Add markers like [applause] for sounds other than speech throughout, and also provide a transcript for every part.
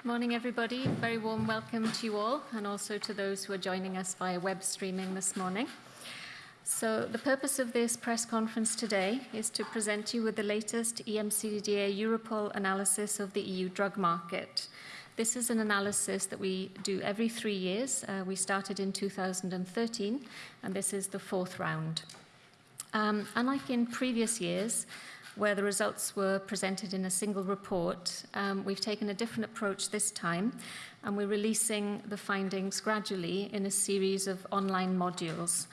Good morning, everybody. Very warm welcome to you all, and also to those who are joining us via web streaming this morning. So the purpose of this press conference today is to present you with the latest EMCDDA Europol analysis of the EU drug market. This is an analysis that we do every three years. Uh, we started in 2013, and this is the fourth round. Um, unlike in previous years, where the results were presented in a single report, um, we've taken a different approach this time, and we're releasing the findings gradually in a series of online modules.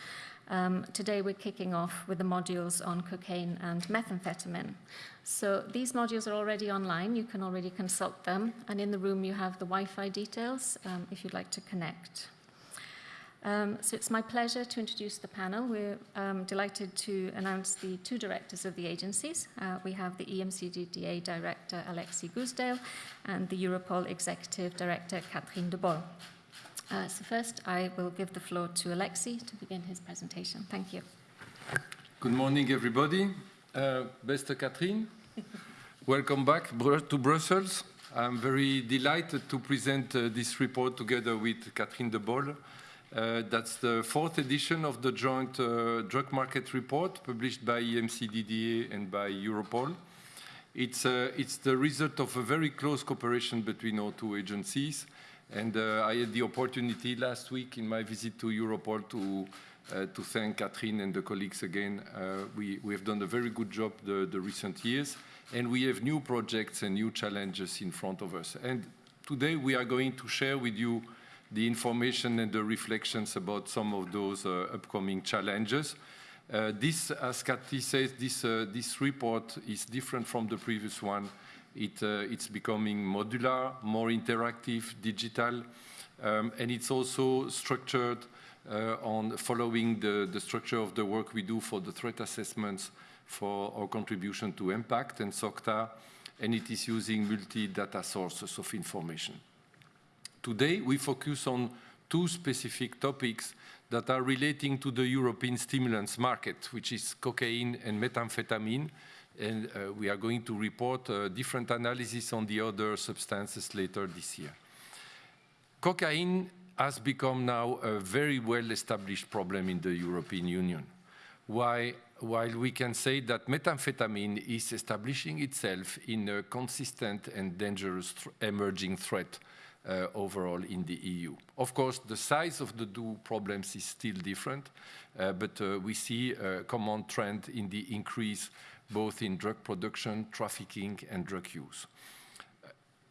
Um, today we're kicking off with the modules on cocaine and methamphetamine. So these modules are already online, you can already consult them, and in the room you have the Wi-Fi details um, if you'd like to connect. Um, so it's my pleasure to introduce the panel. We're um, delighted to announce the two directors of the agencies. Uh, we have the EMCDDA Director Alexis Goosdeel and the Europol Executive Director Catherine de Bolle. Uh, so first I will give the floor to Alexis to begin his presentation. Thank you. Good morning everybody. Uh, beste Catherine. [laughs] Welcome back to Brussels. I'm very delighted to present uh, this report together with Catherine de Bolle. Uh, that's the fourth edition of the joint uh, drug market report published by EMCDDA and by Europol. It's, uh, it's the result of a very close cooperation between our two agencies. And uh, I had the opportunity last week in my visit to Europol to, uh, to thank Catherine and the colleagues again. Uh, we, we have done a very good job the, the recent years, and we have new projects and new challenges in front of us. And today we are going to share with you the information and the reflections about some of those uh, upcoming challenges. Uh, this, as Cathy says, this, uh, this report is different from the previous one. It, it's becoming modular, more interactive, digital, um, and it's also structured uh, on following the, the, structure of the work we do for the threat assessments for our contribution to EMPACT and SOCTA, and it is using multi-data sources of information. Today, we focus on two specific topics that are relating to the European stimulants market, which is cocaine and methamphetamine. And uh, we are going to report uh, different analysis on the other substances later this year. Cocaine has become now a very well-established problem in the European Union. Why, while we can say that methamphetamine is establishing itself in a consistent and dangerous th emerging threat uh, overall in the EU. Of course, the size of the two problems is still different, uh, but uh, we see a common trend in the increase both in drug production, trafficking, and drug use.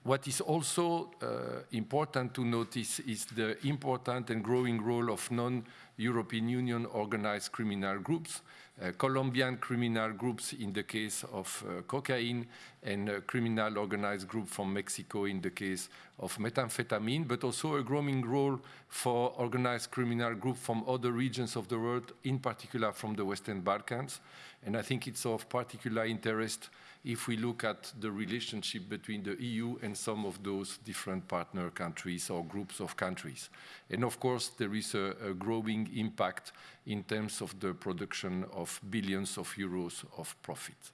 What is also uh, important to notice is the important and growing role of non-European Union organized criminal groups, uh, Colombian criminal groups in the case of uh, cocaine, and criminal organized group from Mexico in the case of methamphetamine, but also a growing role for organized criminal groups from other regions of the world, in particular from the Western Balkans. And I think it's of particular interest if we look at the relationship between the EU and some of those different partner countries or groups of countries. And of course, there is a, a growing impact in terms of the production of billions of euros of profit.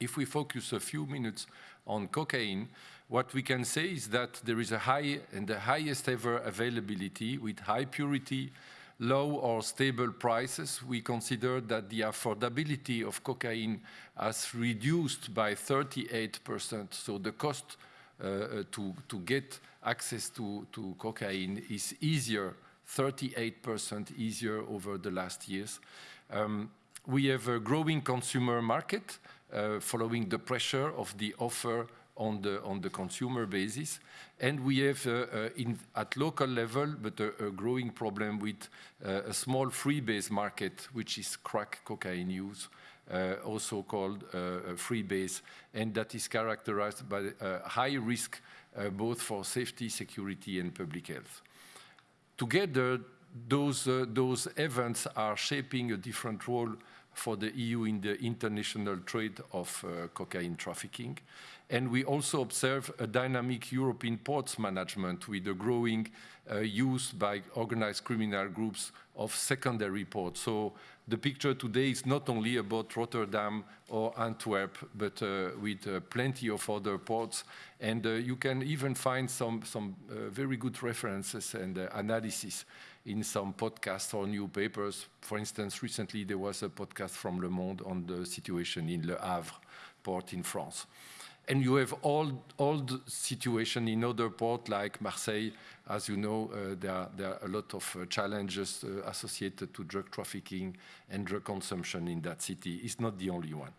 If we focus a few minutes on cocaine, what we can say is that there is a high and the highest ever availability with high purity, low or stable prices, we consider that the affordability of cocaine has reduced by 38%. So the cost uh, uh, to, to get access to, to cocaine is easier, 38% easier over the last years. Um, we have a growing consumer market uh, following the pressure of the offer on the, on the consumer basis. And we have, uh, uh, in, at local level, but a, a growing problem with uh, a small freebase market, which is crack cocaine use, uh, also called uh, freebase, and that is characterized by uh, high risk both for safety, security, and public health. Together, those, those events are shaping a different role for the EU in the international trade of uh, cocaine trafficking. And we also observe a dynamic European ports management with a growing uh, use by organized criminal groups of secondary ports. So the picture today is not only about Rotterdam or Antwerp, but uh, with uh, plenty of other ports. And uh, you can even find some, some uh, very good references and uh, analysis in some podcasts or new papers. For instance, recently there was a podcast from Le Monde on the situation in Le Havre port in France. And you have all, all the situation in other ports like Marseille. As you know, uh, there, are, there, are, a lot of uh, challenges uh, associated to drug trafficking and drug consumption in that city. It's not the only one.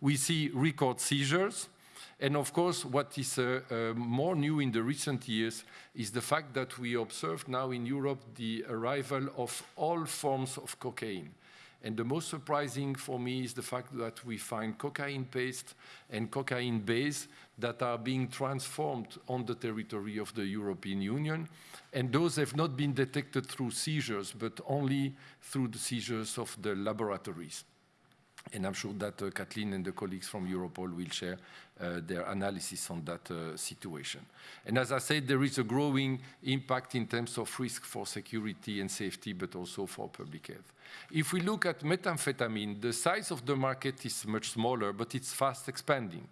We see record seizures. And of course, what is uh, uh, more new in the recent years is the fact that we observe now in Europe the arrival of all forms of cocaine. And the most surprising for me is the fact that we find cocaine paste and cocaine base that are being transformed on the territory of the European Union. And those have not been detected through seizures, but only through the seizures of the laboratories. And I'm sure that uh, Kathleen and the colleagues from Europol will share uh, their analysis on that uh, situation. And as I said, there is a growing impact in terms of risk for security and safety, but also for public health. If we look at methamphetamine, the size of the market is much smaller, but it's fast expanding.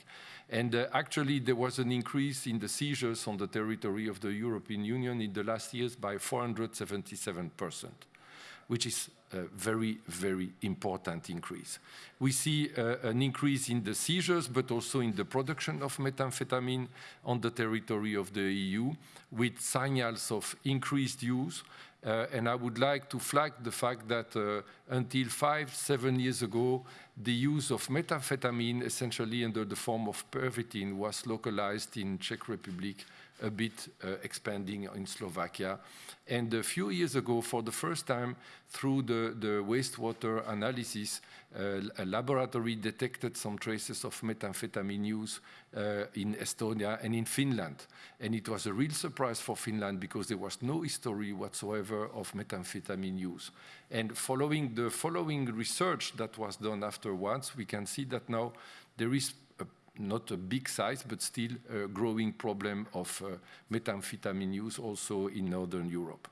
And uh, actually, there was an increase in the seizures on the territory of the European Union in the last years by 477 percent which is a very, very important increase. We see uh, an increase in the seizures, but also in the production of methamphetamine on the territory of the EU, with signals of increased use. Uh, and I would like to flag the fact that uh, until five, seven years ago, the use of methamphetamine, essentially under the form of pervitin, was localized in Czech Republic, a bit uh, expanding in Slovakia. And a few years ago, for the first time, through the, the wastewater analysis, uh, a laboratory detected some traces of methamphetamine use uh, in Estonia and in Finland. And it was a real surprise for Finland because there was no history whatsoever of methamphetamine use. And following the following research that was done afterwards, we can see that now there is not a big size, but still a growing problem of uh, methamphetamine use also in Northern Europe.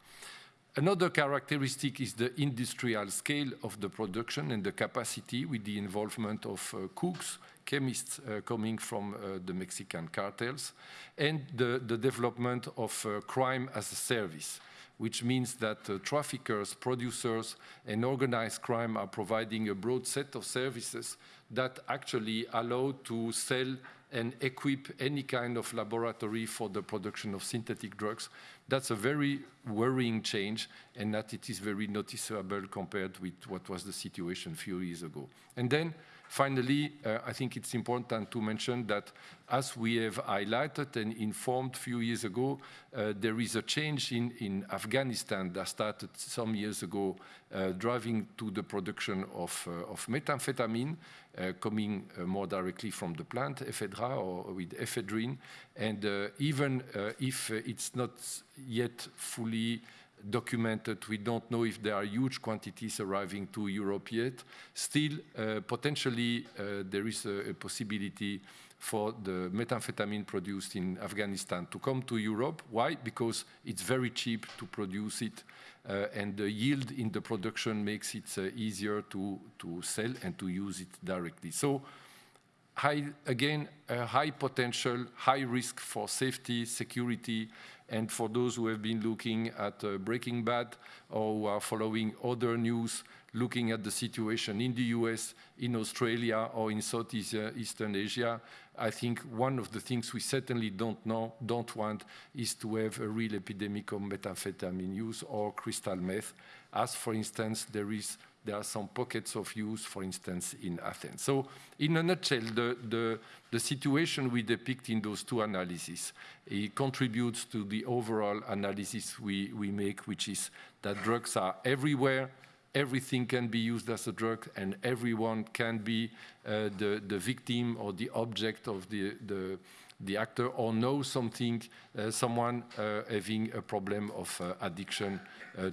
Another characteristic is the industrial scale of the production and the capacity with the involvement of uh, cooks, chemists uh, coming from uh, the Mexican cartels, and the, the development of uh, crime as a service which means that uh, traffickers, producers, and organized crime are providing a broad set of services that actually allow to sell and equip any kind of laboratory for the production of synthetic drugs. That's a very worrying change and that it is very noticeable compared with what was the situation a few years ago. And then Finally, uh, I think it's important to mention that as we have highlighted and informed a few years ago, uh, there is a change in, in, Afghanistan that started some years ago, uh, driving to the production of, uh, of methamphetamine, uh, coming uh, more directly from the plant, ephedra, or with ephedrine. And even if it's not yet fully documented. We don't know if there are huge quantities arriving to Europe yet. Still, uh, potentially, uh, there is a, a, possibility for the methamphetamine produced in Afghanistan to come to Europe. Why? Because it's very cheap to produce it, uh, and the yield in the production makes it uh, easier to, to sell and to use it directly. So, high, again, a high potential, high risk for safety, security, and for those who have been looking at uh, Breaking Bad or who are following other news, looking at the situation in the US, in Australia, or in Southeastern Asia, I think one of the things we certainly don't know, don't want, is to have a real epidemic of methamphetamine use or crystal meth, as for instance there is there are some pockets of use, for instance, in Athens. So in a nutshell, the, the, the situation we depict in those two analyses it contributes to the overall analysis we, we make, which is that drugs are everywhere, everything can be used as a drug, and everyone can be uh, the, the victim or the object of the, the the actor or know something, uh, someone uh, having a problem of uh, addiction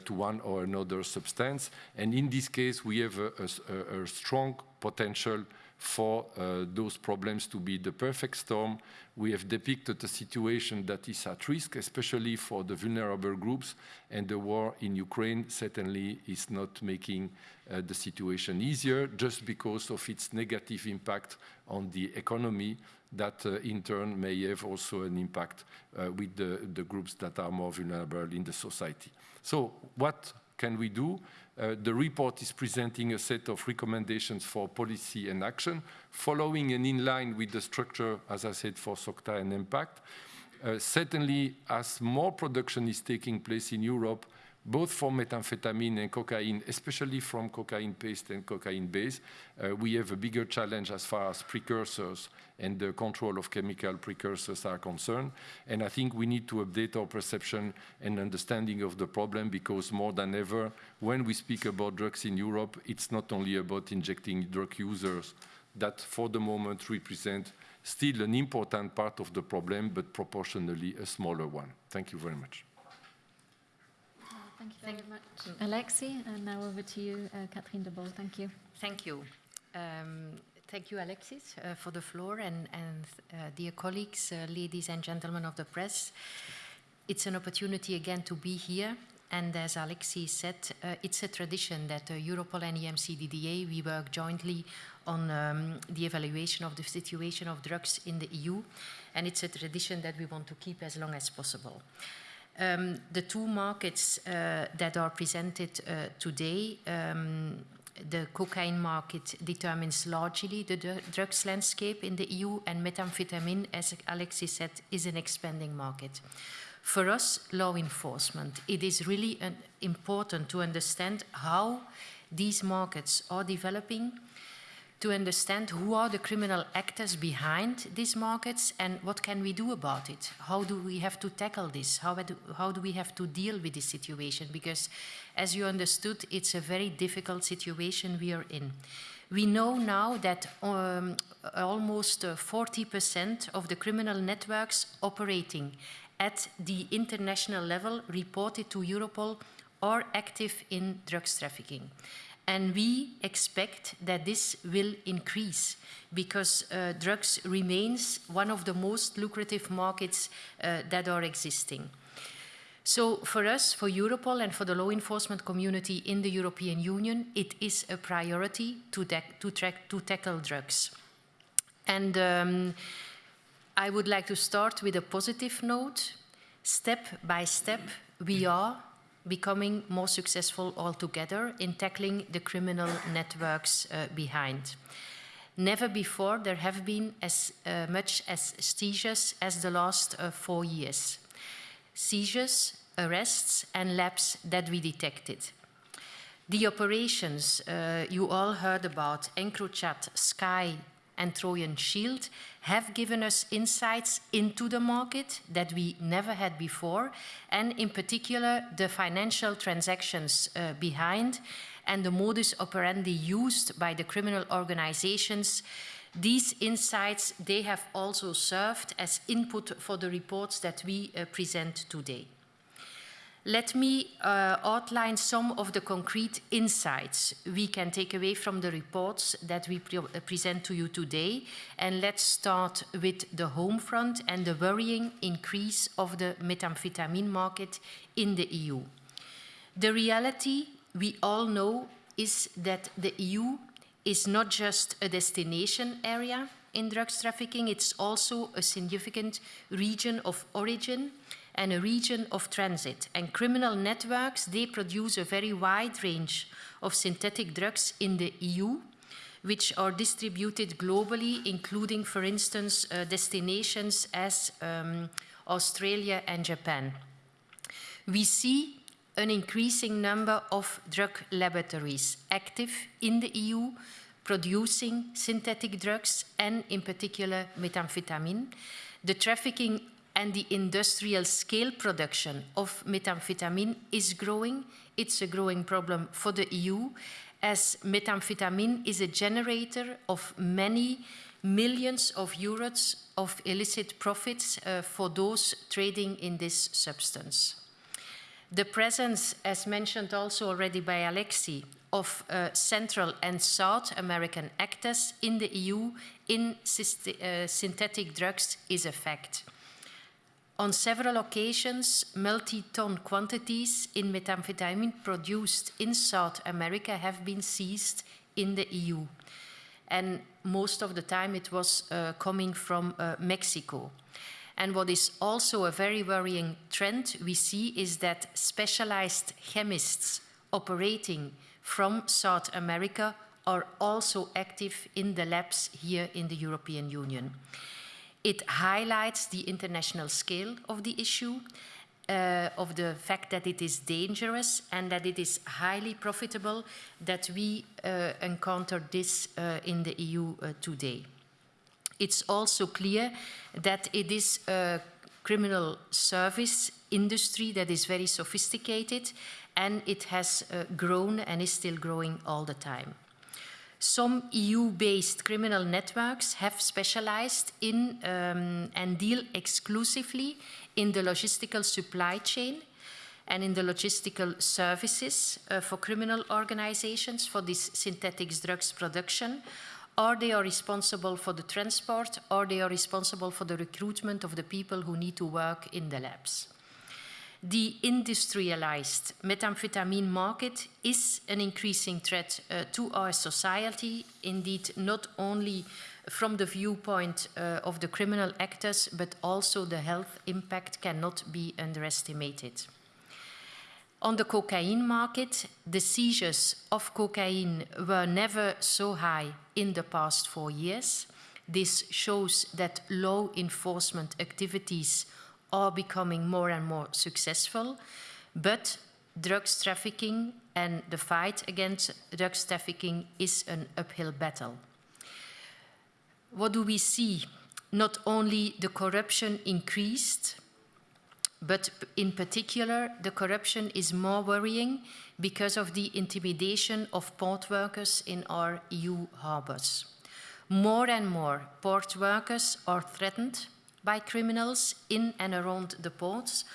to one or another substance. And in this case, we have a, a, a strong potential for uh, those problems to be the perfect storm. We have depicted a situation that is at risk, especially for the vulnerable groups, and the war in Ukraine certainly is not making uh, the situation easier just because of its negative impact on the economy that uh, in turn may have also an EMPACT uh, with the, the groups that are more vulnerable in the society. So what can we do? Uh, the report is presenting a set of recommendations for policy and action, following and in line with the structure, as I said, for SOCTA and impact. Uh, certainly, as more production is taking place in Europe, both for methamphetamine and cocaine, especially from cocaine paste and cocaine base, uh, we have a bigger challenge as far as precursors and the control of chemical precursors are concerned. And I think we need to update our perception and understanding of the problem because more than ever, when we speak about drugs in Europe, it's not only about injecting drug users that for the moment represent still an important part of the problem, but proportionally a smaller one. Thank you very much. Thank you very Thank much, Alexi. And now over to you, uh, Catherine de Bolle. Thank you. Thank you. Um, thank you, Alexis, uh, for the floor, and, and uh, dear colleagues, uh, ladies and gentlemen of the press. It's an opportunity again to be here. And as Alexis said, uh, it's a tradition that uh, Europol and EMCDDA, we work jointly on um, the evaluation of the situation of drugs in the EU. And it's a tradition that we want to keep as long as possible. Um, the two markets uh, that are presented uh, today, um, the cocaine market determines largely the drugs landscape in the EU, and methamphetamine, as Alexis said, is an expanding market. For us, law enforcement, it is really important to understand how these markets are developing to understand who are the criminal actors behind these markets and what can we do about it. How do we have to tackle this? How do, how do we have to deal with this situation? Because as you understood, it's a very difficult situation we are in. We know now that um, almost 40% uh, of the criminal networks operating at the international level reported to Europol are active in drugs trafficking. And we expect that this will increase because uh, drugs remains one of the most lucrative markets uh, that are existing. So for us, for Europol and for the law enforcement community in the European Union, it is a priority to, to, to tackle drugs. And um, I would like to start with a positive note. Step by step, we are becoming more successful altogether in tackling the criminal networks uh, behind. Never before there have been as uh, much as seizures as the last uh, four years. Seizures, arrests and lapses that we detected. The operations uh, you all heard about, EncroChat, Sky and Trojan Shield, have given us insights into the market that we never had before, and in particular, the financial transactions uh, behind and the modus operandi used by the criminal organizations. These insights, they have also served as input for the reports that we uh, present today. Let me uh, outline some of the concrete insights we can take away from the reports that we pre uh, present to you today. And let's start with the home front and the worrying increase of the methamphetamine market in the EU. The reality we all know is that the EU is not just a destination area in drugs trafficking, it's also a significant region of origin and a region of transit. And criminal networks, they produce a very wide range of synthetic drugs in the EU, which are distributed globally, including, for instance, uh, destinations as um, Australia and Japan. We see an increasing number of drug laboratories active in the EU, producing synthetic drugs and, in particular, methamphetamine. The trafficking and the industrial scale production of methamphetamine is growing. It's a growing problem for the EU as methamphetamine is a generator of many millions of euros of illicit profits uh, for those trading in this substance. The presence, as mentioned also already by Alexi, of uh, Central and South American actors in the EU in uh, synthetic drugs is a fact. On several occasions, multi-ton quantities in methamphetamine produced in South America have been seized in the EU. And most of the time it was uh, coming from uh, Mexico. And what is also a very worrying trend we see is that specialized chemists operating from South America are also active in the labs here in the European Union. It highlights the international scale of the issue, uh, of the fact that it is dangerous and that it is highly profitable that we uh, encounter this uh, in the EU uh, today. It's also clear that it is a criminal service industry that is very sophisticated and it has uh, grown and is still growing all the time. Some EU-based criminal networks have specialized in um, and deal exclusively in the logistical supply chain and in the logistical services uh, for criminal organizations for this synthetic drugs production, or they are responsible for the transport, or they are responsible for the recruitment of the people who need to work in the labs. The industrialized methamphetamine market is an increasing threat uh, to our society, indeed, not only from the viewpoint uh, of the criminal actors, but also the health impact cannot be underestimated. On the cocaine market, the seizures of cocaine were never so high in the past four years. This shows that law enforcement activities are becoming more and more successful, but drugs trafficking and the fight against drugs trafficking is an uphill battle. What do we see? Not only the corruption increased, but in particular, the corruption is more worrying because of the intimidation of port workers in our EU harbors. More and more port workers are threatened by criminals in and around the ports,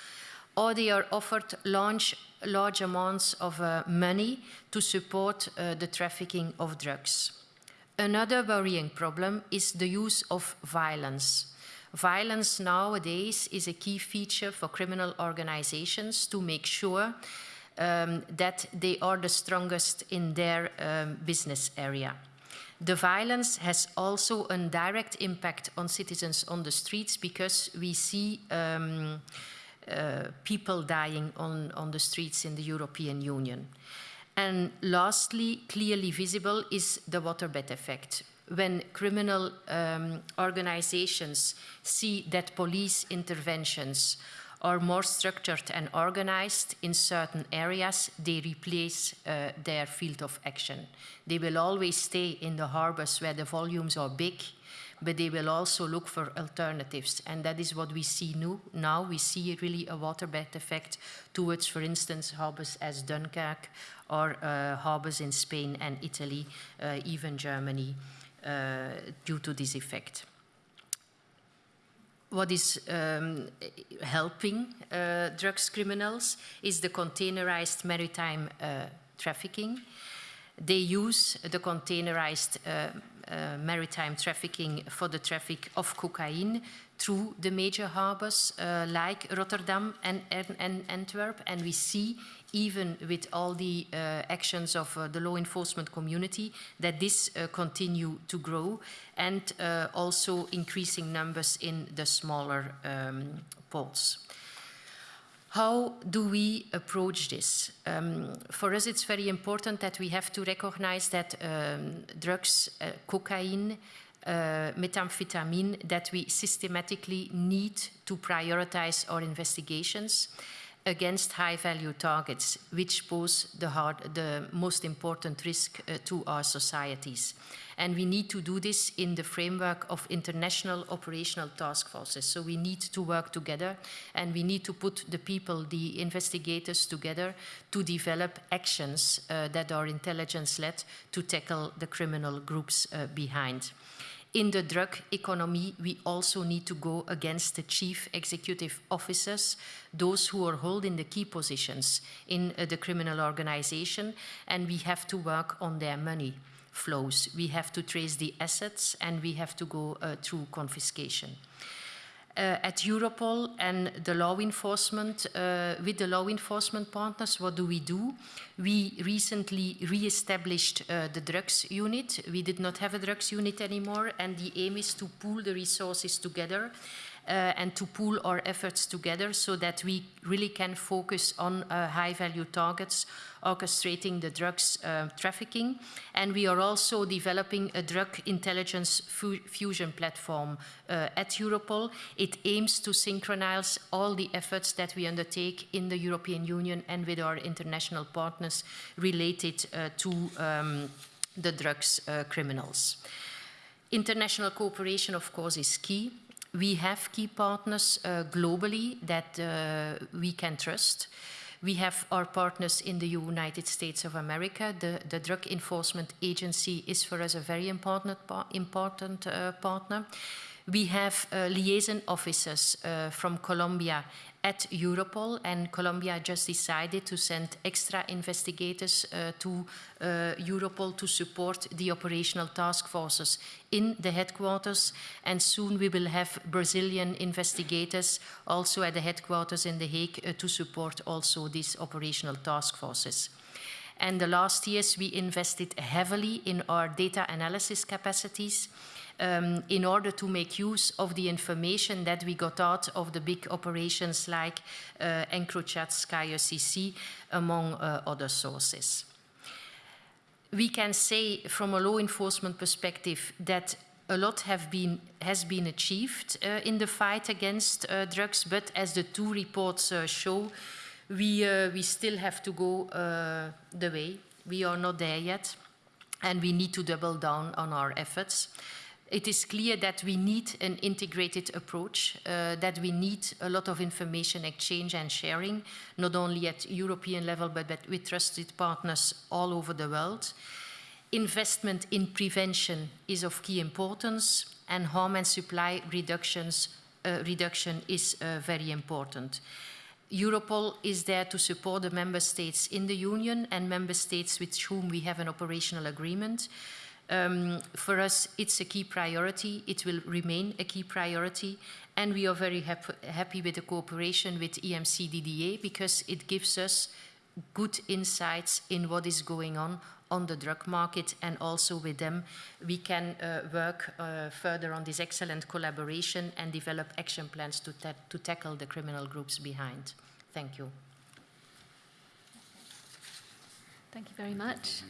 or they are offered large, large amounts of uh, money to support uh, the trafficking of drugs. Another worrying problem is the use of violence. Violence nowadays is a key feature for criminal organizations to make sure um, that they are the strongest in their um, business area. The violence has also a direct impact on citizens on the streets because we see um, uh, people dying on, on the streets in the European Union. And lastly, clearly visible is the waterbed effect. When criminal um, organizations see that police interventions are more structured and organized in certain areas, they replace uh, their field of action. They will always stay in the harbors where the volumes are big, but they will also look for alternatives. And that is what we see new, now. We see really a waterbed effect towards, for instance, harbors as Dunkirk or uh, harbors in Spain and Italy, uh, even Germany, uh, due to this effect what is um, helping uh, drugs criminals is the containerized maritime uh, trafficking. They use the containerized uh, uh maritime trafficking for the traffic of cocaine through the major harbors uh, like Rotterdam and, and, and, Antwerp. And we see even with all the uh, actions of uh, the law enforcement community, that this uh, continue to grow and uh, also increasing numbers in the smaller um, ports. How do we approach this? Um, for us, it's very important that we have to recognize that um, drugs, uh, cocaine, uh, methamphetamine, that we systematically need to prioritize our investigations against high-value targets, which pose the, hard, the most important risk uh, to our societies. And we need to do this in the framework of international operational task forces. So we need to work together and we need to put the people, the investigators together to develop actions uh, that are intelligence-led to tackle the criminal groups uh, behind. In the drug economy, we also need to go against the chief executive officers, those who are holding the key positions in uh, the criminal organization, and we have to work on their money flows. We have to trace the assets and we have to go uh, through confiscation. Uh, at Europol and the law enforcement, uh, with the law enforcement partners, what do we do? We recently re-established uh, the drugs unit. We did not have a drugs unit anymore, and the aim is to pool the resources together and to pool our efforts together so that we really can focus on uh, high value targets orchestrating the drugs uh, trafficking. And we are also developing a drug intelligence fu fusion platform uh, at Europol. It aims to synchronize all the efforts that we undertake in the European Union and with our international partners related uh, to um, the drugs uh, criminals. International cooperation, of course, is key we have key partners uh, globally that uh, we can trust. We have our partners in the United States of America. The, the Drug Enforcement Agency is for us a very important, important uh, partner. We have uh, liaison officers uh, from Colombia at Europol, and Colombia just decided to send extra investigators uh, to uh, Europol to support the operational task forces in the headquarters. And soon we will have Brazilian investigators also at the headquarters in The Hague uh, to support also these operational task forces. And the last years we invested heavily in our data analysis capacities um, in order to make use of the information that we got out of the big operations like uh, EncroChat, Sky ECC, among uh, other sources. We can say from a law enforcement perspective that a lot have been, has been achieved uh, in the fight against uh, drugs, but as the two reports uh, show, we, uh, we still have to go uh, the way. We are not there yet, and we need to double down on our efforts it is clear that we need an integrated approach, uh, that we need a lot of information exchange and sharing, not only at European level, but, but with trusted partners all over the world. Investment in prevention is of key importance, and harm and supply reductions, uh, reduction is uh, very important. Europol is there to support the member states in the Union and member states with whom we have an operational agreement. Um, for us, it's a key priority. It will remain a key priority. And we are very hap happy with the cooperation with EMCDDA because it gives us good insights in what is going on on the drug market and also with them we can uh, work uh, further on this excellent collaboration and develop action plans to, ta to tackle the criminal groups behind. Thank you. Thank you very much.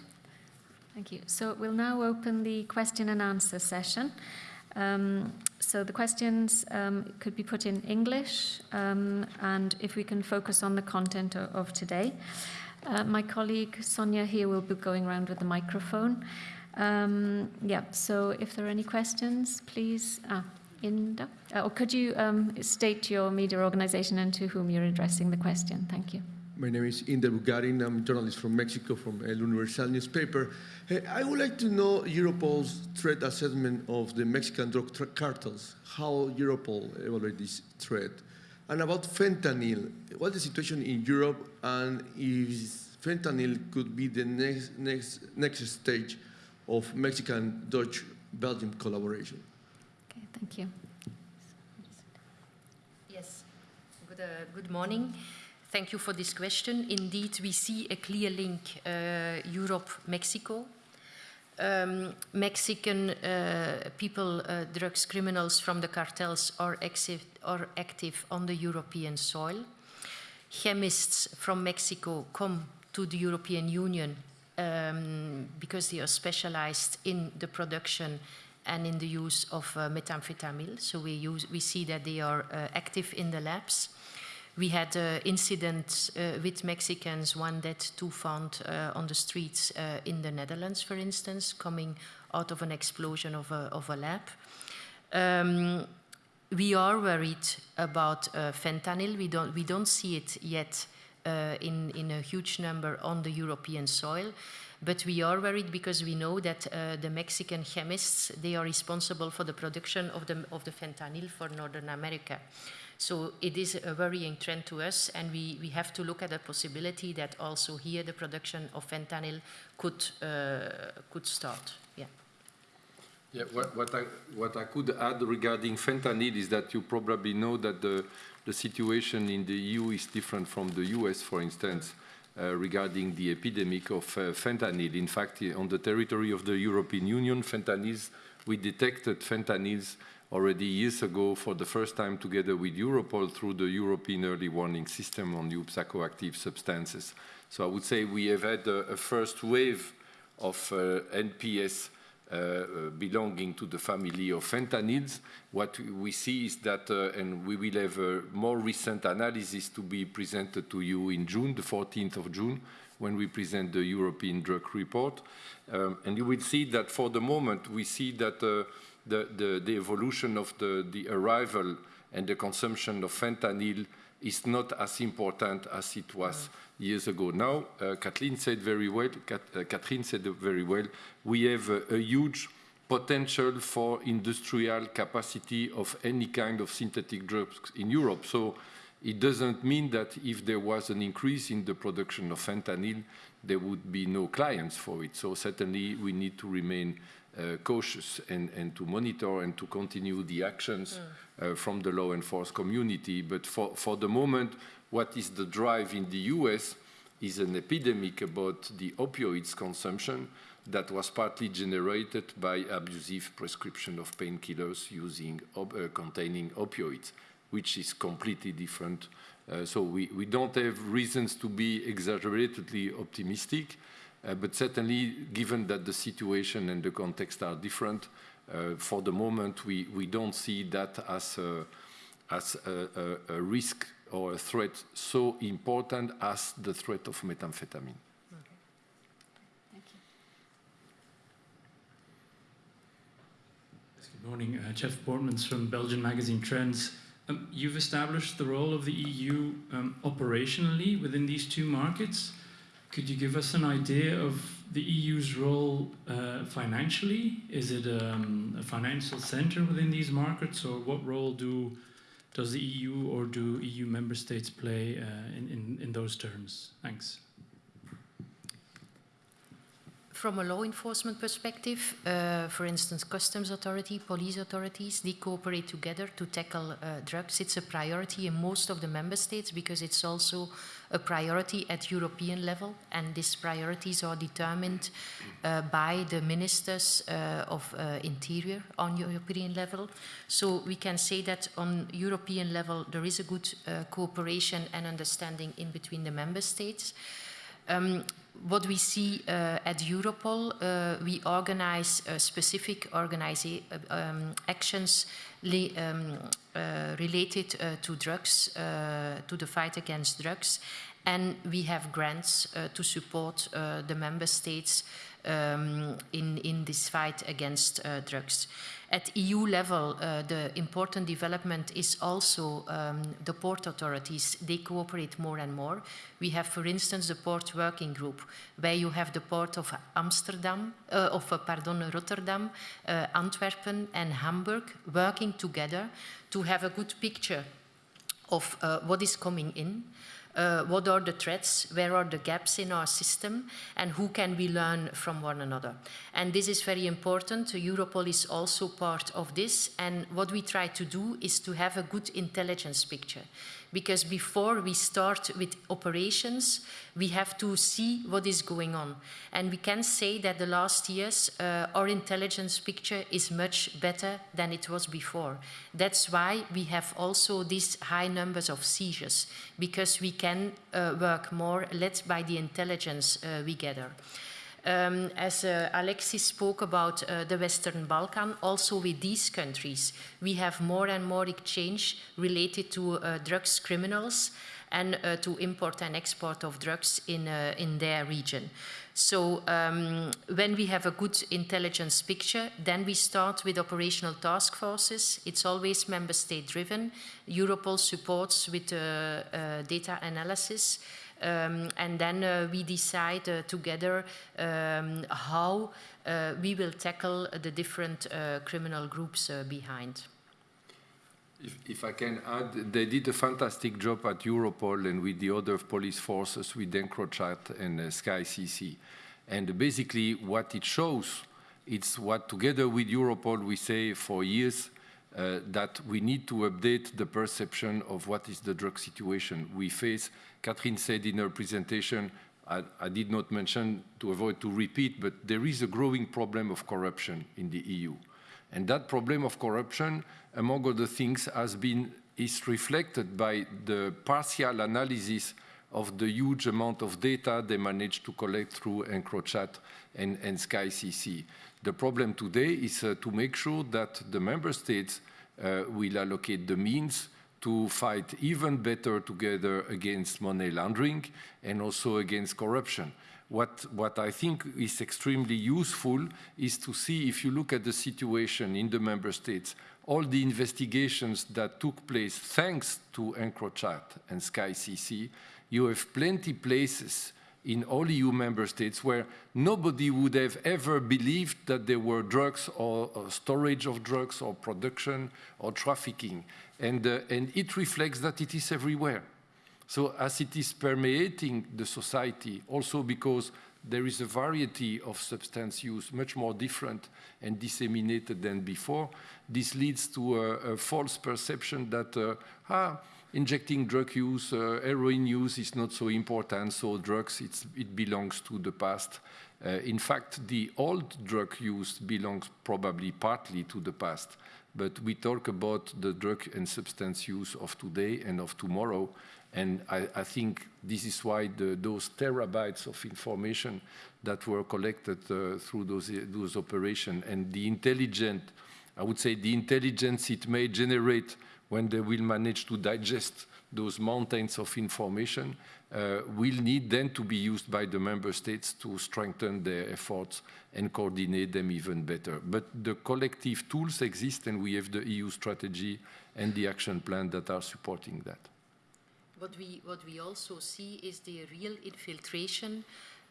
Thank you. So we'll now open the question and answer session. Um, so the questions um, could be put in English, um, and if we can focus on the content of, of today. Uh, my colleague Sonia here will be going around with the microphone. Um, yeah, so if there are any questions, please. Ah, Inder, uh, or could you um, state your media organization and to whom you're addressing the question? Thank you. My name is Inder Bugarin. I'm a journalist from Mexico from El Universal newspaper. I would like to know Europol's threat assessment of the Mexican drug cartels, how Europol evaluates this threat. And about fentanyl, what's the situation in Europe and if fentanyl could be the next, next, next stage of Mexican-Dutch-Belgium collaboration? Okay, thank you. Yes, good, uh, good morning. Thank you for this question. Indeed, we see a clear link uh, Europe-Mexico. Um, Mexican uh, people, uh, drugs criminals from the cartels are, are active on the European soil. Chemists from Mexico come to the European Union um, because they are specialized in the production and in the use of uh, methamphetamine. So we, use, we see that they are uh, active in the labs. We had uh, incidents uh, with Mexicans, one dead, two found uh, on the streets uh, in the Netherlands, for instance, coming out of an explosion of a, of a lab. Um, we are worried about fentanyl. We don't, we don't see it yet uh, in, in a huge number on the European soil. But we are worried because we know that uh, the Mexican chemists, they are responsible for the production of the, of the fentanyl for Northern America. So it is a worrying trend to us, and we, we have to look at the possibility that also here the production of fentanyl could, uh, could start. Yeah. Yeah, what, what, I, what I could add regarding fentanyl is that you probably know that the, the situation in the EU is different from the US, for instance, uh, regarding the epidemic of uh, fentanyl. In fact, on the territory of the European Union, fentanyls, we detected fentanyls already years ago for the first time together with Europol through the European early warning system on new psychoactive substances. So I would say we have had a, a first wave of uh, NPS uh, uh, belonging to the family of fentanyls. What we see is that, uh, and we will have a more recent analysis to be presented to you in June, the 14th of June, when we present the European drug report. Um, and you will see that for the moment, we see that uh, the, the, the, evolution of the, the arrival and the consumption of fentanyl is not as important as it was years ago. Now, uh, Kathleen said very well, Kat, uh, Catherine said very well, we have a, a, huge potential for industrial capacity of any kind of synthetic drugs in Europe. So it doesn't mean that if there was an increase in the production of fentanyl, there would be no clients for it. So certainly we need to remain cautious and, and, to monitor and to continue the actions mm. uh, from the law enforcement community. But for, for the moment, what is the drive in the US is an epidemic about the opioids consumption that was partly generated by abusive prescription of painkillers using op uh, containing opioids, which is completely different. Uh, so we, we don't have reasons to be exaggeratedly optimistic, uh, but certainly given that the situation and the context are different, uh, for the moment we, we don't see that as a, as a, a, a risk or a threat so important as the threat of methamphetamine. Good morning, uh, Jeff Portmans from Belgian magazine Trends. Um, you've established the role of the EU um, operationally within these two markets. Could you give us an idea of the EU's role uh, financially? Is it um, a financial center within these markets, or what role do does the EU or do EU member states play uh, in, in, in those terms? Thanks. From a law enforcement perspective, uh, for instance, customs authority, police authorities, they cooperate together to tackle uh, drugs. It's a priority in most of the member states because it's also a priority at European level, and these priorities are determined uh, by the ministers uh, of uh, interior on European level. So we can say that on European level there is a good uh, cooperation and understanding in between the member states. Um, what we see uh, at Europol, uh, we organize uh, specific organiza um, actions um, uh, related uh, to drugs, uh, to the fight against drugs, and we have grants to support the member states um, in, in this fight against drugs. At EU level, uh, the important development is also um, the port authorities. They cooperate more and more. We have, for instance, the port working group, where you have the port of Amsterdam, uh, of uh, pardon, Rotterdam, uh, Antwerpen, and Hamburg working together to have a good picture of uh, what is coming in uh, what are the threats, where are the gaps in our system, and who can we learn from one another. And this is very important. Europol is also part of this, and what we try to do is to have a good intelligence picture because before we start with operations, we have to see what is going on. And we can say that the last years, uh, our intelligence picture is much better than it was before. That's why we have also these high numbers of seizures, because we can uh, work more led by the intelligence uh, we gather. Um, as uh, Alexis spoke about uh, the Western Balkan, also with these countries, we have more and more exchange related to uh, drugs criminals and uh, to import and export of drugs in, uh, in their region. So um, when we have a good intelligence picture, then we start with operational task forces. It's always member state driven. Europol supports with uh, data analysis Um, and then uh, we decide uh, together um, how uh, we will tackle the different criminal groups behind. If, if, I can add, they did a fantastic job at Europol and with the other police forces, with EncroChat and uh, Sky ECC. And basically what it shows, it's what together with Europol we say for years, uh, that we need to update the perception of what is the drug situation we face. Catherine said in her presentation, I, I, did not mention to avoid to repeat, but there is a growing problem of corruption in the EU. And that problem of corruption, among other things, has been, is reflected by the partial analysis of the huge amount of data they managed to collect through EncroChat and, and Sky ECC. The problem today is uh, to make sure that the member states uh, will allocate the means to fight even better together against money laundering and also against corruption. What, what, I think is extremely useful is to see if you look at the situation in the member states, all the investigations that took place thanks to EncroChat and Sky ECC, you have plenty places in all EU member states where nobody would have ever believed that there were drugs or, or storage of drugs or production or trafficking. And, uh, and it reflects that it is everywhere. So as it is permeating the society, also because there is a variety of substance use, much more different and disseminated than before, this leads to a, a false perception that, uh, ah, injecting drug use, uh, heroin use is not so important, so drugs, it belongs to the past. Uh, in fact, the old drug use belongs probably partly to the past, but we talk about the drug and substance use of today and of tomorrow, and I, I think this is why the, those terabytes of information that were collected uh, through those, those operations and the intelligent, I would say the intelligence it may generate when they will manage to digest those mountains of information, uh, will need then to be used by the member states to strengthen their efforts and coordinate them even better. But the collective tools exist and we have the EU strategy and the action plan that are supporting that. What we, what we also see is the real infiltration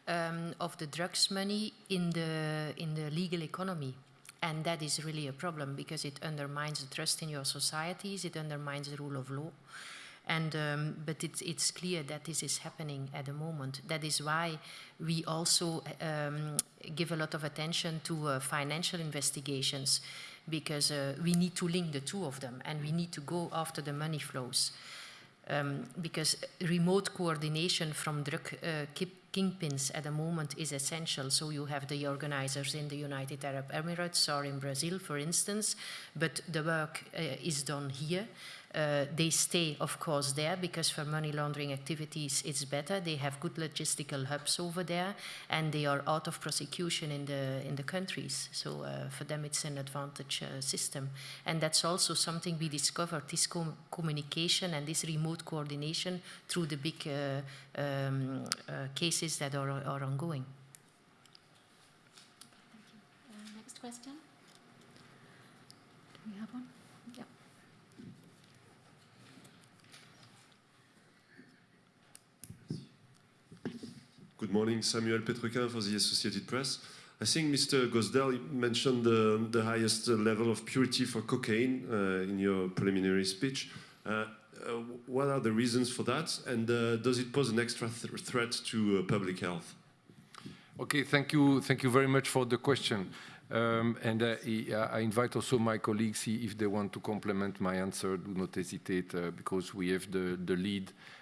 um, of the drugs money in the, in the legal economy. And that is really a problem because it undermines the trust in your societies, it undermines the rule of law. And, um, but it's, it's clear that this is happening at the moment. That is why we also um, give a lot of attention to uh, financial investigations because uh, we need to link the two of them and we need to go after the money flows. Um, because remote coordination from drug uh, kingpins at the moment is essential. So you have the organizers in the United Arab Emirates or in Brazil, for instance, but the work uh, is done here. Uh, they stay, of course, there because for money laundering activities it's better. They have good logistical hubs over there, and they are out of prosecution in the in the countries. So uh, for them it's an advantage uh, system, and that's also something we discovered: this com communication and this remote coordination through the big uh, um, uh, cases that are, are ongoing. Thank you. next question. Do we have one? Good morning, Samuel Petrequin for the Associated Press. I think Mr. Goosdeel mentioned the, the highest level of purity for cocaine uh, in your preliminary speech. Uh, uh, what are the reasons for that, and uh, does it pose an extra th threat to uh, public health? Okay, thank you, thank you very much for the question. Um, and uh, I invite also my colleagues, if they want to complement my answer, do not hesitate, because we have the, the lead uh,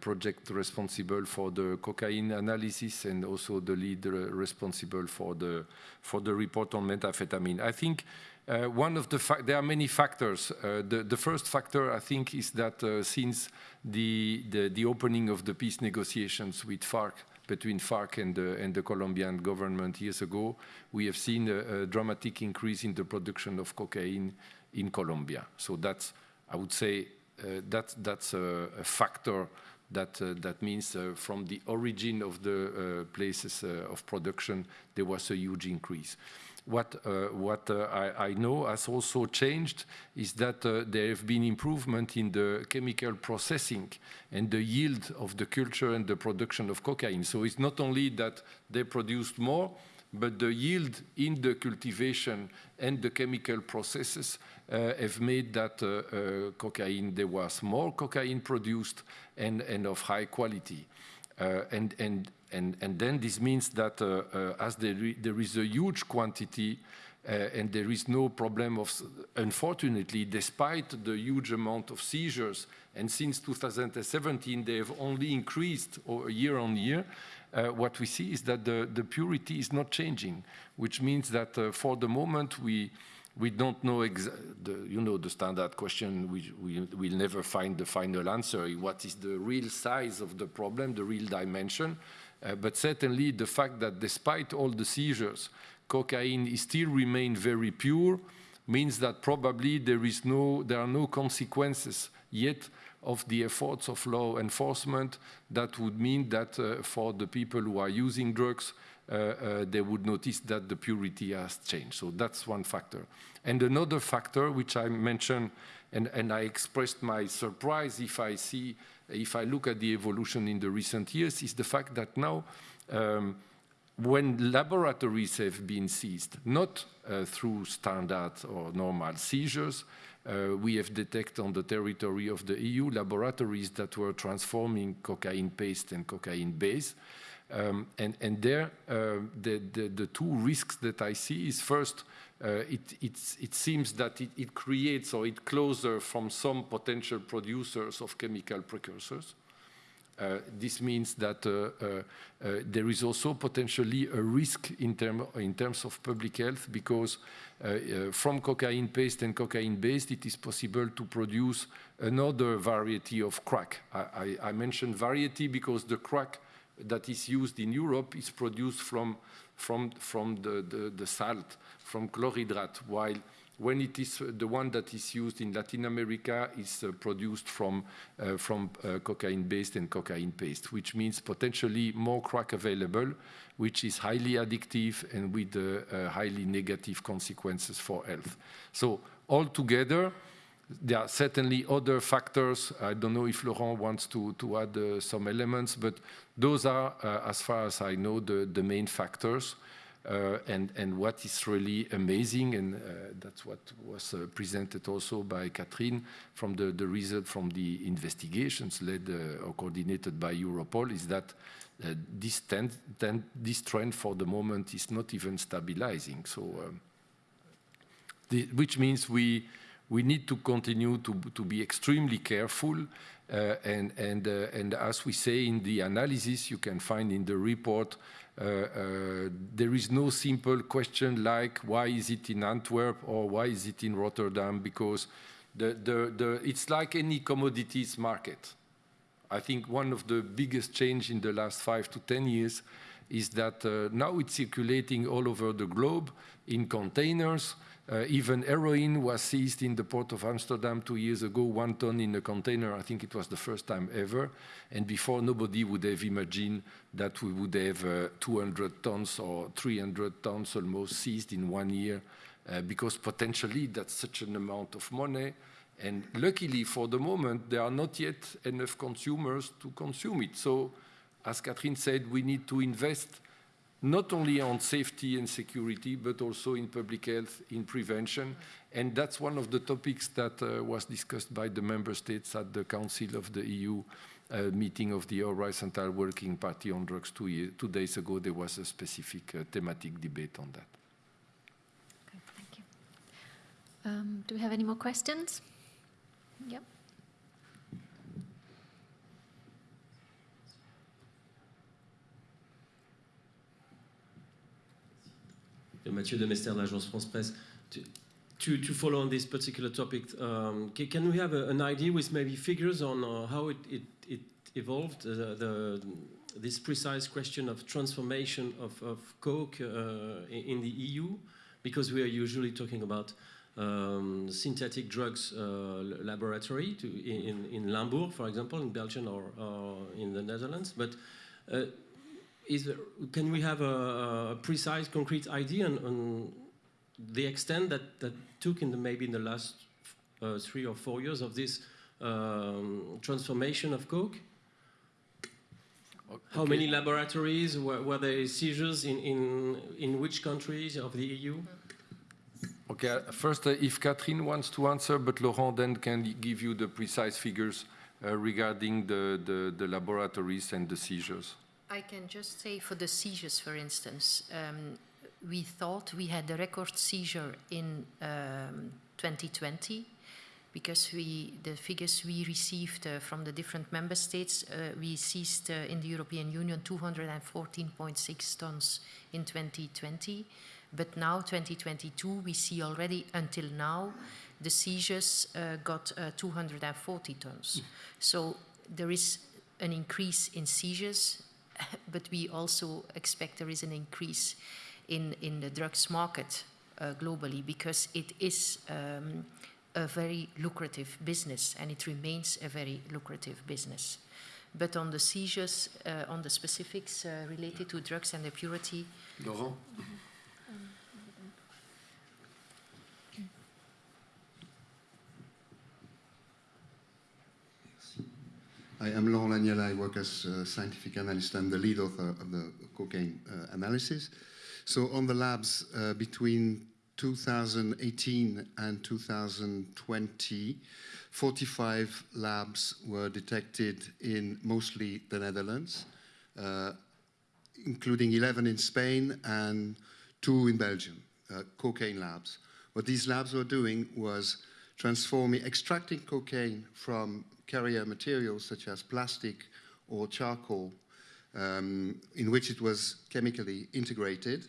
project responsible for the cocaine analysis and also the lead responsible for the for the report on methamphetamine. I think uh, one of the there are many factors. Uh, the, the first factor I think is that uh, since the, the, the opening of the peace negotiations with FARC between FARC and the, and the Colombian government years ago, we have seen a, a dramatic increase in the production of cocaine in Colombia. So that's I would say uh, that, that's a, a factor that, uh, that means uh, from the origin of the places of production, there was a huge increase. what, uh, what uh, I, I, know has also changed is that uh, there have been improvement in the chemical processing and the yield of the culture and the production of cocaine. So it's not only that they produced more, but the yield in the cultivation and the chemical processes uh, have made that uh, uh, cocaine, there was more cocaine produced and, and of high quality. and, and and, and then this means that uh, uh, as there, there is a huge quantity uh, and there is no problem of, unfortunately, despite the huge amount of seizures, and since 2017 they have only increased year on year, uh, what we see is that the, the purity is not changing, which means that uh, for the moment we, we don't know, the, you know, the standard question, we, we will never find the final answer. What is the real size of the problem, the real dimension? Uh, but certainly the fact that despite all the seizures, cocaine is still remain very pure means that probably there, is no, there are no consequences yet of the efforts of law enforcement that would mean that uh, for the people who are using drugs, uh, uh, they would notice that the purity has changed. So that's one factor. And another factor, which I mentioned, and, and I expressed my surprise if I see if I look at the evolution in the recent years, is the fact that now um, when laboratories have been seized, not uh, through standard or normal seizures, uh, we have detected on the territory of the EU laboratories that were transforming cocaine paste and cocaine base. Um, and, and, there, uh, the, the, the, two risks that I see is first, uh, it, it, seems that it, it, creates or it closes from some potential producers of chemical precursors. Uh, this means that uh, uh, there is also potentially a risk in, term, in terms of public health because from cocaine paste and cocaine based, it is possible to produce another variety of crack. I, I, I mentioned variety because the crack that is used in Europe is produced from, from, from the, the, the salt from chlorhydrate, while when it is the one that is used in Latin America is uh, produced from, uh, from uh, cocaine-based and cocaine paste, which means potentially more crack available, which is highly addictive and with uh, uh, highly negative consequences for health. So altogether, there are certainly other factors. I don't know if Laurent wants to, to add uh, some elements, but those are, as far as I know, the, the main factors. Uh, and, and what is really amazing, and uh, that's what was uh, presented also by Catherine from the, the result from the investigations led or coordinated by Europol, is that this, ten, ten, this trend for the moment is not even stabilizing. So, um, the, which means we, we need to continue to, to be extremely careful. Uh, and, and, uh, and as we say in the analysis, you can find in the report there is no simple question like why is it in Antwerp or why is it in Rotterdam because the, the, the, it's like any commodities market. I think one of the biggest change in the last five to 10 years is that uh, now it's circulating all over the globe in containers uh, even heroin was seized in the port of Amsterdam two years ago, one ton in a container. I think it was the first time ever. And before, nobody would have imagined that we would have uh, 200 tons or 300 tons almost seized in one year, uh, because potentially that's such an amount of money. And luckily, for the moment, there are not yet enough consumers to consume it. So, as Catherine said, we need to invest not only on safety and security, but also in public health, in prevention. And that's one of the topics that uh, was discussed by the member states at the Council of the EU uh, meeting of the Horizontal Working Party on Drugs two, year, two days ago. There was a specific uh, thematic debate on that. Okay, thank you. Um, do we have any more questions? Yep. Mathieu Demester, l'agence France Presse. To, to, to, follow on this particular topic, um, can, can, we have a, an idea with maybe figures on uh, how it, it, it evolved, uh, the, this precise question of transformation of, of coke uh, in the EU? Because we are usually talking about um, synthetic drugs uh, laboratory to, in, in Limburg, for example, in Belgium or, or in the Netherlands. But is can we have a, a, precise, concrete idea on, on the extent that that took in the maybe in the last uh, three or four years of this um, transformation of coke? How many laboratories were, were there seizures in, in in which countries of the EU? Okay, first, uh, if Catherine wants to answer, but Laurent then can give you the precise figures uh, regarding the, the, the laboratories and the seizures. I can just say for the seizures, for instance, um, we thought we had a record seizure in um, 2020 because we, the figures we received uh, from the different member states, uh, we seized uh, in the European Union 214.6 tons in 2020. But now, 2022, we see already until now, the seizures uh, got uh, 240 tons. So there is an increase in seizures, [coughs] but we also expect there is an increase in, in the drugs market uh, globally because it is um, a very lucrative business and it remains a very lucrative business. But on the seizures, uh, on the specifics uh, related to drugs and the purity, Laurent I am Laurent Laniel. I work as a scientific analyst and the lead author of the cocaine uh, analysis. So on the labs uh, between 2018 and 2020, 45 labs were detected in mostly the Netherlands, uh, including 11 in Spain and two in Belgium, uh, cocaine labs. What these labs were doing was transforming, extracting cocaine from carrier materials such as plastic or charcoal, um, in which it was chemically integrated.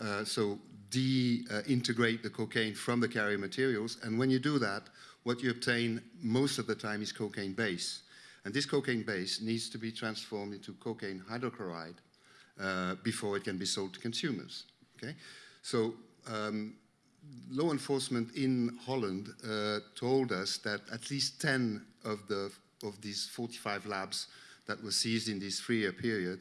Uh, so de-integrate the cocaine from the carrier materials. And when you do that, what you obtain most of the time is cocaine base. And this cocaine base needs to be transformed into cocaine hydrochloride uh, before it can be sold to consumers. Okay? So um, law enforcement in Holland uh, told us that at least 10 of, the, of these 45 labs that were seized in this three-year period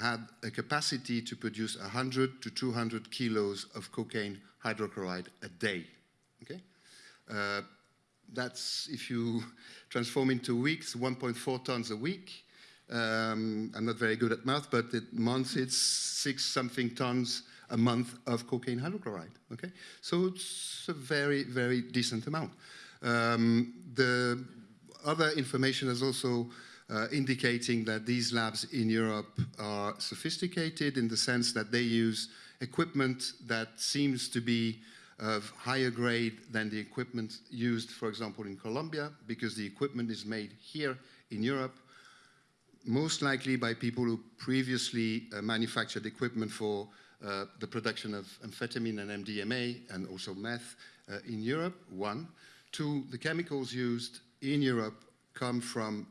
had a capacity to produce 100 to 200 kilos of cocaine hydrochloride a day. Okay? Uh, that's, if you [laughs] transform into weeks, 1.4 tons a week. Um, I'm not very good at math, but it months it's six something tons a month of cocaine hydrochloride. Okay, so it's a very very decent amount. Um, the other information is also uh, indicating that these labs in Europe are sophisticated in the sense that they use equipment that seems to be of higher grade than the equipment used, for example, in Colombia, because the equipment is made here in Europe most likely by people who previously uh, manufactured equipment for uh, the production of amphetamine and MDMA and also meth uh, in Europe, one. Two, the chemicals used in Europe come from,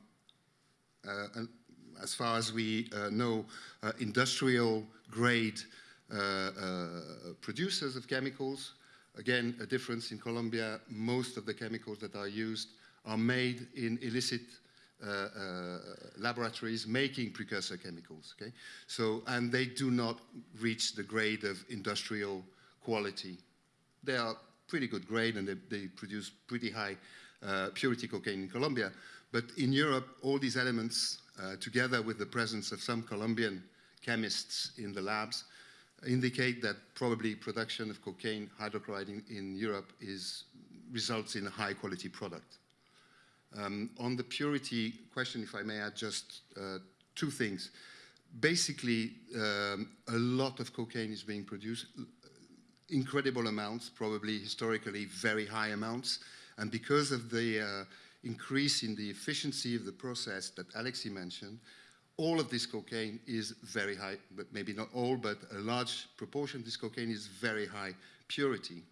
uh, as far as we uh, know, uh, industrial grade producers of chemicals. Again, a difference in Colombia, most of the chemicals that are used are made in illicit laboratories making precursor chemicals. Okay, so and they do not reach the grade of industrial quality. They are pretty good grade and they, they produce pretty high uh, purity cocaine in Colombia. But in Europe, all these elements, uh, together with the presence of some Colombian chemists in the labs, indicate that probably production of cocaine hydrochloride in, in Europe is, results in a high quality product. Um, on the purity question, if I may add just uh, two things. Basically, um, a lot of cocaine is being produced, incredible amounts, probably historically very high amounts. And because of the uh, increase in the efficiency of the process that Alexis mentioned, all of this cocaine is very high, but maybe not all, but a large proportion of this cocaine is very high purity.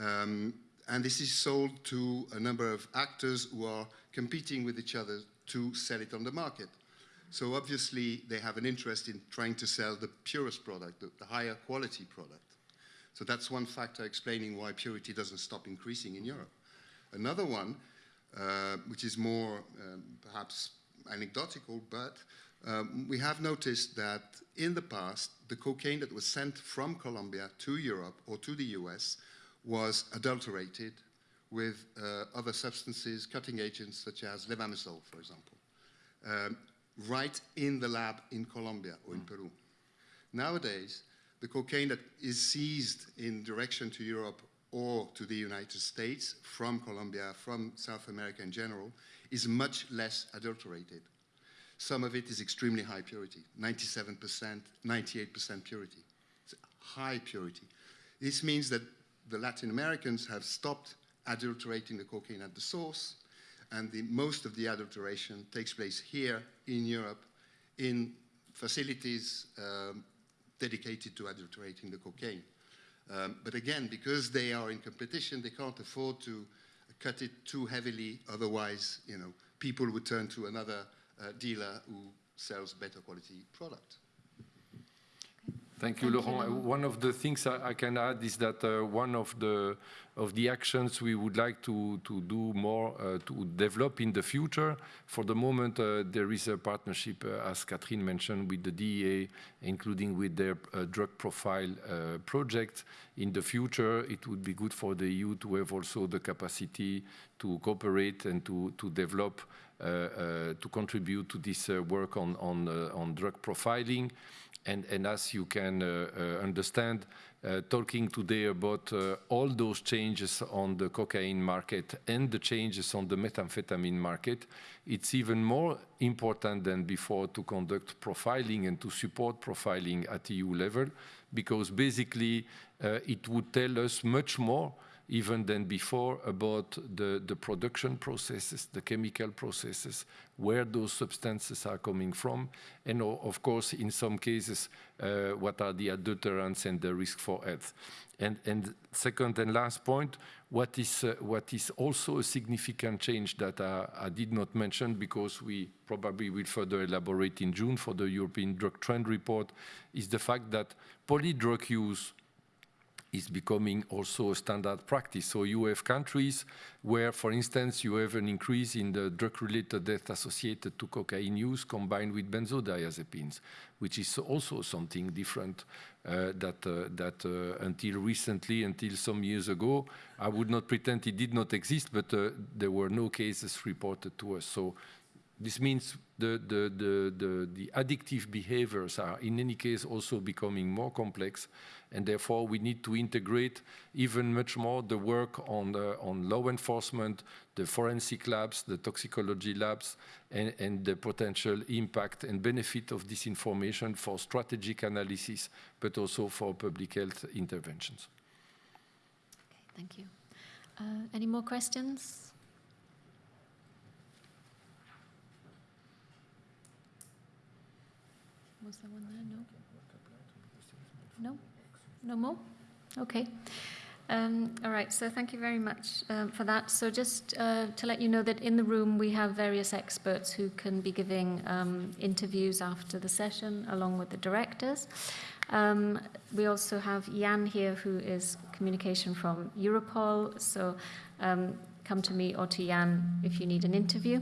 Um, and this is sold to a number of actors who are competing with each other to sell it on the market. So obviously they have an interest in trying to sell the purest product, the, the higher quality product. So that's one factor explaining why purity doesn't stop increasing in Europe. Another one, uh, which is more um, perhaps anecdotal, but Um, we have noticed that in the past, the cocaine that was sent from Colombia to Europe or to the US was adulterated with uh, other substances, cutting agents such as levamisole, for example, um, right in the lab in Colombia or in Peru. Nowadays, the cocaine that is seized in direction to Europe or to the United States from Colombia, from South America in general, is much less adulterated. Some of it is extremely high purity, 97%, 98% purity. It's high purity. This means that the Latin Americans have stopped adulterating the cocaine at the source, and the, most of the adulteration takes place here in Europe in facilities um, dedicated to adulterating the cocaine. Um, but again, because they are in competition, they can't afford to cut it too heavily. Otherwise, you know, people would turn to another uh, dealer who sells better quality product. Thank you, Thank Laurent. Uh, Laurent. One of the things I I can add is that uh, one of the of the actions we would like to to do more uh, to develop in the future. For the moment, uh, there is a partnership, uh, as Catherine mentioned, with the DEA, including with their uh, drug profile uh, project. In the future, it would be good for the EU to have also the capacity to cooperate and to to develop uh, uh, to contribute to this uh, work on on uh, on drug profiling. And, and as you can uh, uh, understand, uh, talking today about all those changes on the cocaine market and the changes on the methamphetamine market, it's even more important than before to conduct profiling and to support profiling at EU level, because basically it would tell us much more even than before about the, the production processes, the chemical processes, where those substances are coming from, and of course, in some cases, uh, what are the adulterants and the risk for health. And, and second and last point, what is, uh, what is also a significant change that I, I did not mention because we probably will further elaborate in June for the European Drug Trend Report, is the fact that polydrug use is becoming also a standard practice. So you have countries where, for instance, you have an increase in the drug-related death associated to cocaine use combined with benzodiazepines, which is also something different uh, that, uh, that uh, until recently, until some years ago, I would not pretend it did not exist, but uh, there were no cases reported to us. So this means the, the, the, the, the addictive behaviors are in any case also becoming more complex and therefore we need to integrate even much more the work on, on law enforcement, the forensic labs, the toxicology labs, and, and the potential impact and benefit of this information for strategic analysis, but also for public health interventions. Okay, thank you. Uh, any more questions? Was there one there? No? No? No more? Okay. Um, all right, so thank you very much um, for that. So just uh, to let you know that in the room we have various experts who can be giving um, interviews after the session along with the directors. Um, we also have Jan here who is communication from Europol. So um, come to me or to Jan if you need an interview.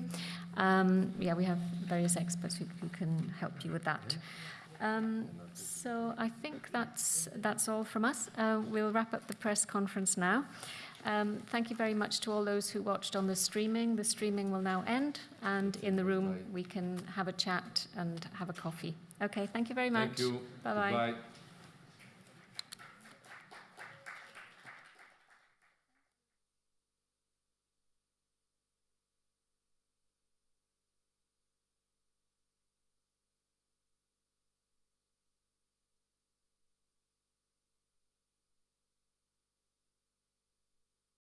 Yeah, we have various experts who, who can help you with that. Um, so I think that's that's all from us. Uh, we'll wrap up the press conference now. Um, thank you very much to all those who watched on the streaming. The streaming will now end, and in the room we can have a chat and have a coffee. Okay, thank you very much. Thank you. Bye bye. Bye.